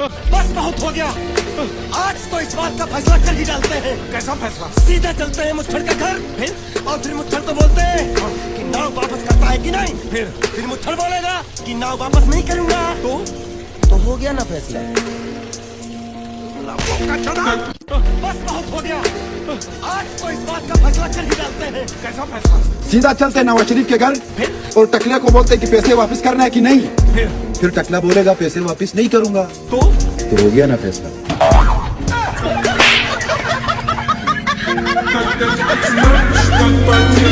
बस बहुत हो गया। आज तो इस बात का फैसला कर ही डालते हैं। कैसा फैसला? सीधा चलते हैं मुच्छड़ के घर फिर और फिर मुच्छड़ को बोलते हैं कि नाव वापस करता है कि नहीं? फिर? फिर मुच्छड़ बोलेगा कि नाव वापस नहीं करूँगा। तो? तो हो गया ना फैसला। बस बहुत हो गया। आज तो इस बात का फैसला कर ही डालते हैं। कैसा फैसला? सीधा चलते नवाज़ शरीफ के घर और टकले को बोलते कि पैसे वापस करना है कि नहीं? फिर? फिर टकला बोलेगा पैसे वापस नहीं करूँगा। तो? तो हो गया ना फैसला।